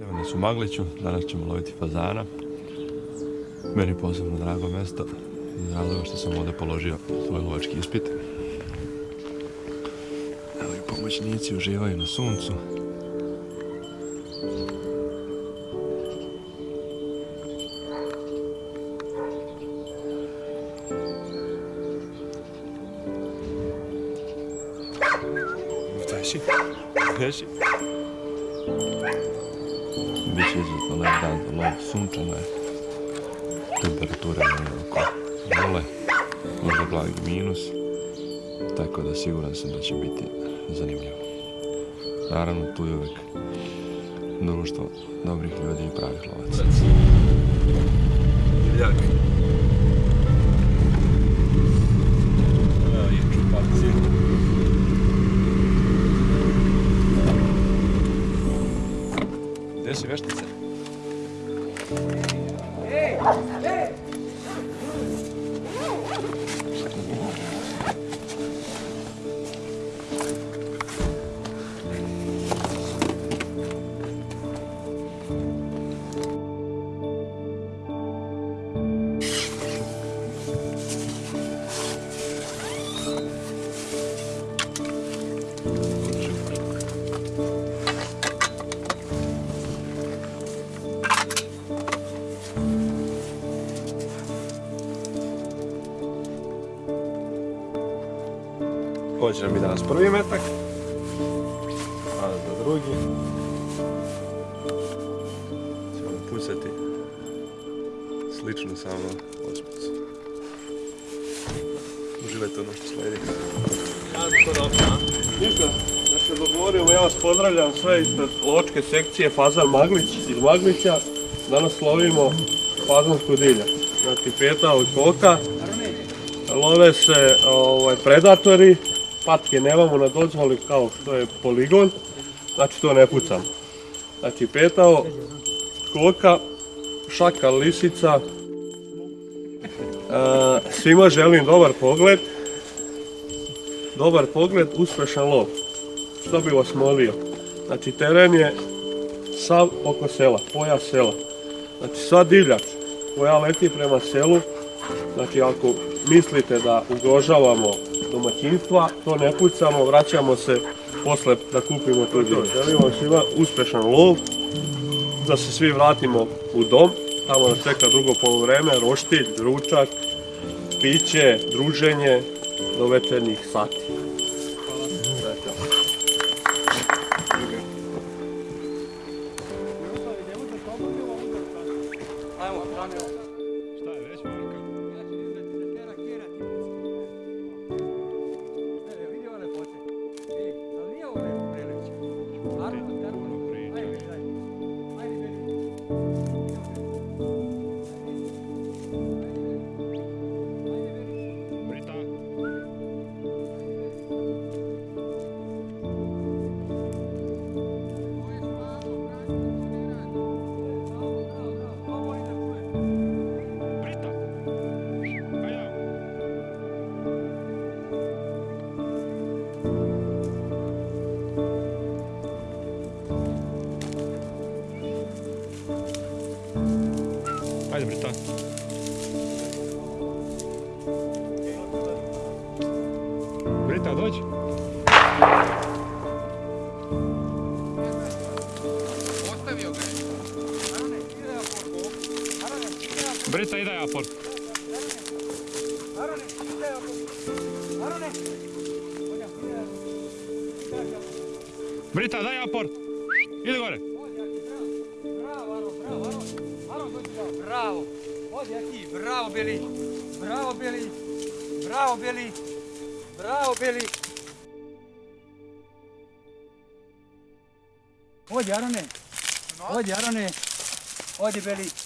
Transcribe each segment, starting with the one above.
Evo nas u Magliću, danas ćemo loviti fazana. Meni posebno drago mjesto, iz razloga što sam ovdje položio svoj lovački ispit. Evo i pomoćnici uživaju na suncu. Beši, beši. Biće izuzetno lep dan za lov, sunčano je. Temperatura je oko nule, možda blagi minus. Tako da siguran sam da će biti zanimljivo. Naravno tu je uvijek društvo dobrih ljudi i pravih lovaca. Divljak. 에이. Će nam biti danas prvi metak, a za drugi ćemo pucati slično samo osmicu. Uživajte ono što slijedi. Ništa, da se dogovorimo, ja vas pozdravljam sve ispred lovačke sekcije Fazan Maglić iz Maglića. Danas lovimo fazansku divljač. Znači peta od koka. Love se ovaj, predatori, patke nemamo na dozvoli kao što je poligon, znači to ne pucam. Znači petao, koka, šaka, lisica. E, svima želim dobar pogled, dobar pogled, uspješan lov. Što bi vas molio? Znači teren je sav oko sela, pojas sela. Znači sva divljač koja leti prema selu, znači ako mislite da ugrožavamo domaćinstva, to ne pucamo, vraćamo se posle da kupimo tu divljač. Želimo vam svima uspješan lov, da se svi vratimo u dom, tamo nas čeka drugo polovreme, roštilj, ručak, piće, druženje do večernjih sati. Brita, ide ja por. Arone, ide ja porku. Arone. Brita, daj aport. Ide gore. Bravo. Aron, bravo, Aron. Aron, dođi bravo. Bravo. Odi, Aki, bravo, Beli. Bravo, Beli. Bravo, Beli. Bravo, Beli. Odi, Arone. Odi, Arone. Odi, Beli.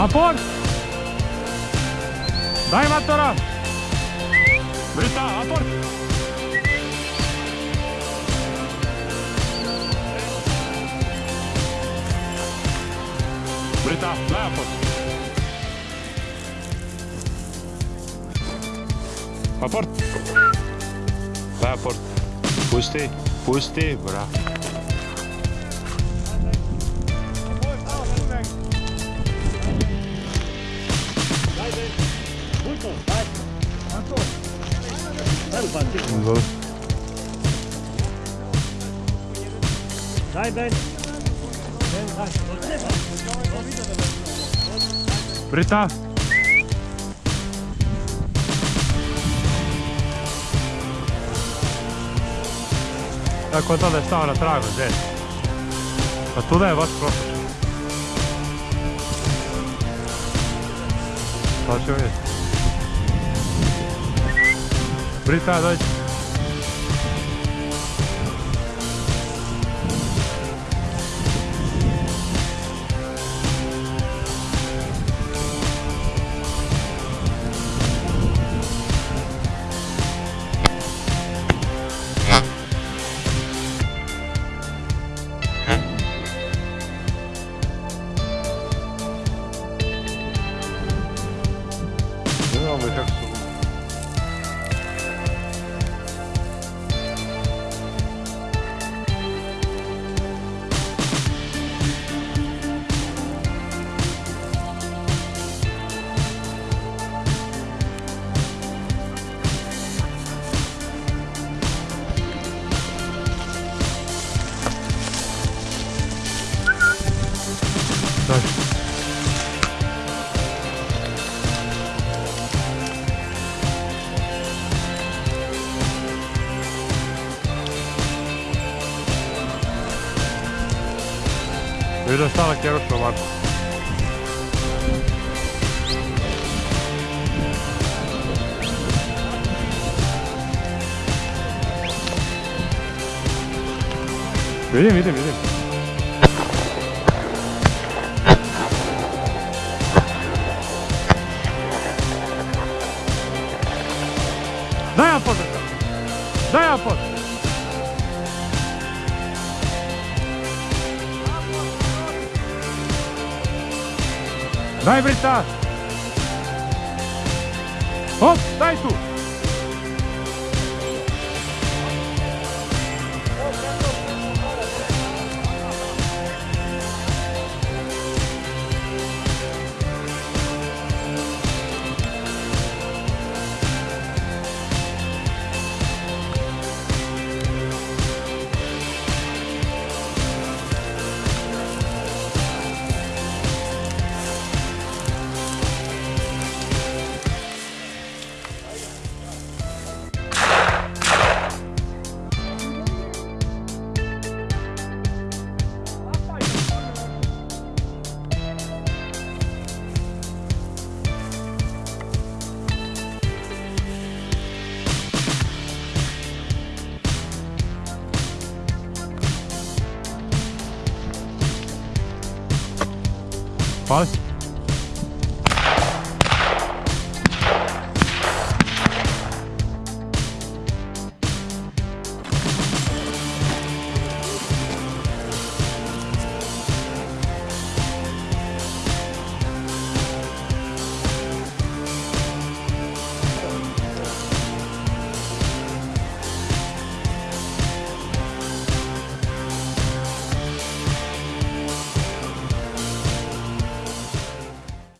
Apor! Daj matora! Brita, apor! Brita, daj apor! Aport! Daj aport! Pusti, pusti, bra. Dobro. Daj, daj. Brita! Tako da je stao na tragu, zet. Pa tu je baš prošao. Pa vidjeti. Brita, dođi. Nüüd on saanud keerutamaks. Видим, видим, видим. Дай опор! Дай опор! Daj Brita! Hop, daj tu! Spotify